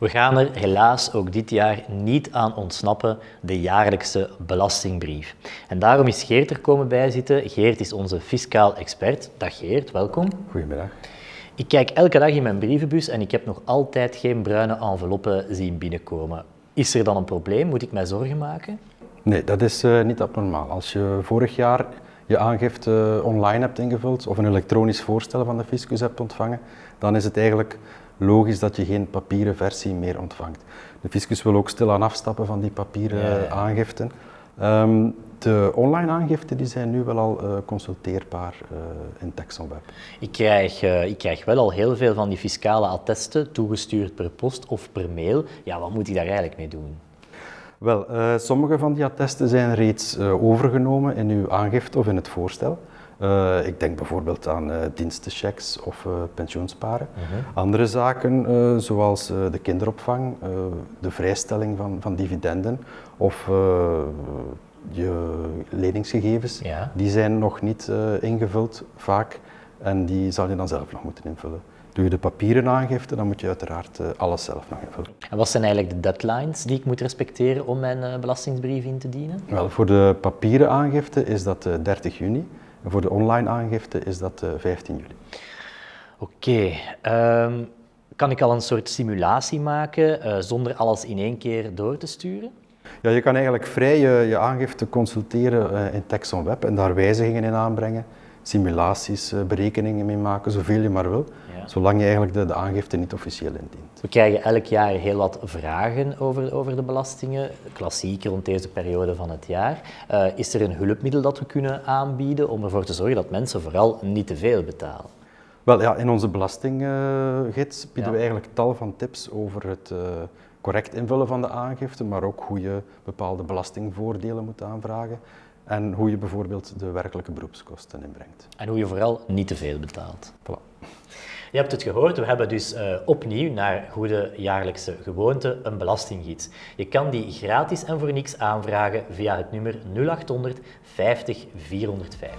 We gaan er helaas ook dit jaar niet aan ontsnappen, de jaarlijkse belastingbrief. En daarom is Geert er komen bijzitten. Geert is onze fiscaal expert. Dag Geert, welkom. Goedemiddag. Ik kijk elke dag in mijn brievenbus en ik heb nog altijd geen bruine enveloppen zien binnenkomen. Is er dan een probleem? Moet ik mij zorgen maken? Nee, dat is uh, niet abnormaal. Als je vorig jaar je aangifte online hebt ingevuld of een elektronisch voorstel van de fiscus hebt ontvangen, dan is het eigenlijk logisch dat je geen papieren versie meer ontvangt. De fiscus wil ook stilaan afstappen van die papieren ja, aangiften. Um, de online aangiften die zijn nu wel al uh, consulteerbaar uh, in TexonWeb. Ik krijg, uh, ik krijg wel al heel veel van die fiscale attesten toegestuurd per post of per mail. Ja, wat moet ik daar eigenlijk mee doen? Wel, sommige van die attesten zijn reeds overgenomen in uw aangifte of in het voorstel. Uh, ik denk bijvoorbeeld aan dienstenchecks of pensioensparen. -huh. Andere zaken zoals de kinderopvang, de vrijstelling van, van dividenden of je leningsgegevens, ja. die zijn nog niet ingevuld vaak en die zal je dan zelf nog moeten invullen. Doe je de papieren aangifte, dan moet je uiteraard alles zelf nog invullen. En wat zijn eigenlijk de deadlines die ik moet respecteren om mijn belastingsbrief in te dienen? Wel, voor de papieren aangifte is dat 30 juni. En voor de online aangifte is dat 15 juli. Oké. Okay. Um, kan ik al een soort simulatie maken uh, zonder alles in één keer door te sturen? Ja, je kan eigenlijk vrij je, je aangifte consulteren uh, in Texon Web en daar wijzigingen in aanbrengen, simulaties, uh, berekeningen mee maken, zoveel je maar wil, ja. zolang je eigenlijk de, de, aangifte niet officieel indient. We krijgen elk jaar heel wat vragen over, over de belastingen, klassiek rond deze periode van het jaar. Uh, is er een hulpmiddel dat we kunnen aanbieden om ervoor te zorgen dat mensen vooral niet te veel betalen? Wel ja, in onze belastinggids bieden ja. we eigenlijk tal van tips over het correct invullen van de aangifte, maar ook hoe je bepaalde belastingvoordelen moet aanvragen en hoe je bijvoorbeeld de werkelijke beroepskosten inbrengt. En hoe je vooral niet te veel betaalt. Voilà. Je hebt het gehoord, we hebben dus uh, opnieuw naar goede jaarlijkse gewoonte een belastinggids. Je kan die gratis en voor niks aanvragen via het nummer 0800 50 450.